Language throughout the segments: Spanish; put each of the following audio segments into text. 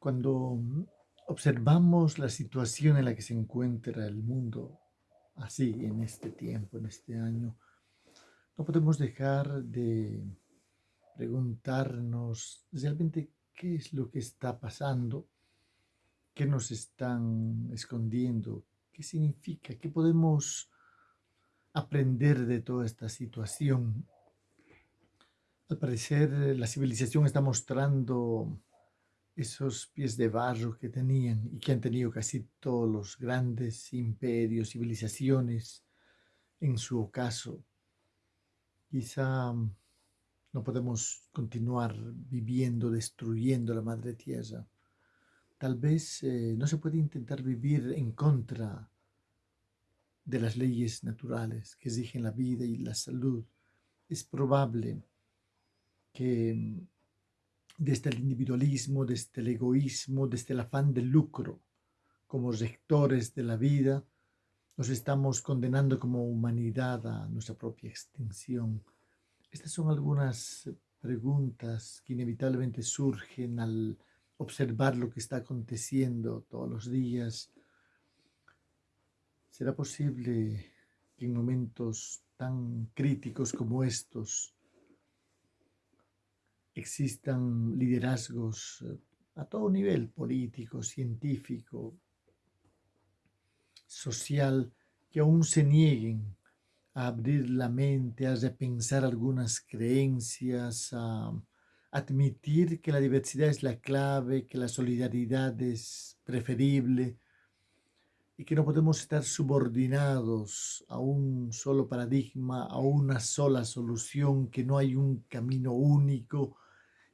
Cuando observamos la situación en la que se encuentra el mundo, así en este tiempo, en este año, no podemos dejar de preguntarnos realmente qué es lo que está pasando, qué nos están escondiendo, qué significa, qué podemos aprender de toda esta situación. Al parecer, la civilización está mostrando esos pies de barro que tenían y que han tenido casi todos los grandes imperios, civilizaciones en su ocaso. Quizá mm, no podemos continuar viviendo, destruyendo la madre tierra. Tal vez eh, no se puede intentar vivir en contra de las leyes naturales que exigen la vida y la salud. Es probable que mm, desde el individualismo, desde el egoísmo, desde el afán de lucro, como rectores de la vida, nos estamos condenando como humanidad a nuestra propia extinción. Estas son algunas preguntas que inevitablemente surgen al observar lo que está aconteciendo todos los días. ¿Será posible que en momentos tan críticos como estos existan liderazgos eh, a todo nivel, político, científico, social, que aún se nieguen a abrir la mente, a repensar algunas creencias, a admitir que la diversidad es la clave, que la solidaridad es preferible y que no podemos estar subordinados a un solo paradigma, a una sola solución, que no hay un camino único,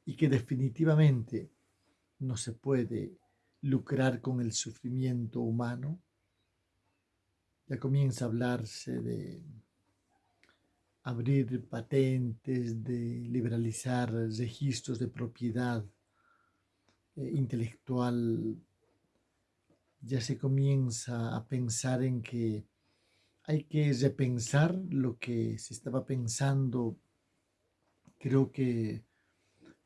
y que definitivamente no se puede lucrar con el sufrimiento humano, ya comienza a hablarse de abrir patentes, de liberalizar registros de propiedad eh, intelectual, ya se comienza a pensar en que hay que repensar lo que se estaba pensando. Creo que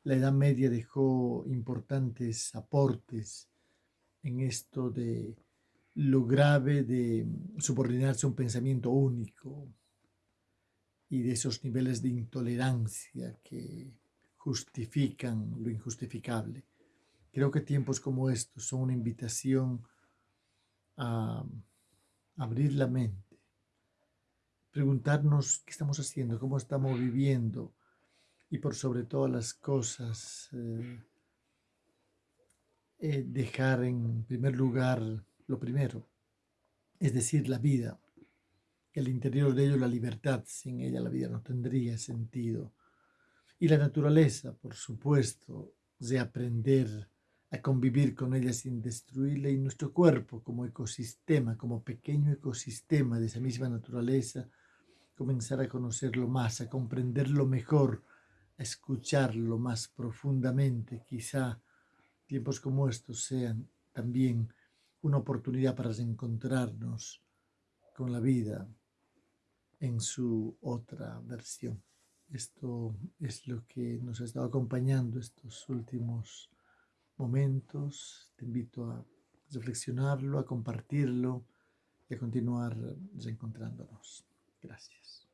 la Edad Media dejó importantes aportes en esto de lo grave de subordinarse a un pensamiento único y de esos niveles de intolerancia que justifican lo injustificable. Creo que tiempos como estos son una invitación a abrir la mente, preguntarnos qué estamos haciendo, cómo estamos viviendo, y por sobre todas las cosas eh, eh, dejar en primer lugar lo primero, es decir, la vida, el interior de ello la libertad, sin ella la vida no tendría sentido, y la naturaleza, por supuesto, de aprender a convivir con ella sin destruirla y nuestro cuerpo como ecosistema, como pequeño ecosistema de esa misma naturaleza, comenzar a conocerlo más, a comprenderlo mejor, escucharlo más profundamente. Quizá tiempos como estos sean también una oportunidad para reencontrarnos con la vida en su otra versión. Esto es lo que nos ha estado acompañando estos últimos momentos. Te invito a reflexionarlo, a compartirlo y a continuar reencontrándonos. Gracias.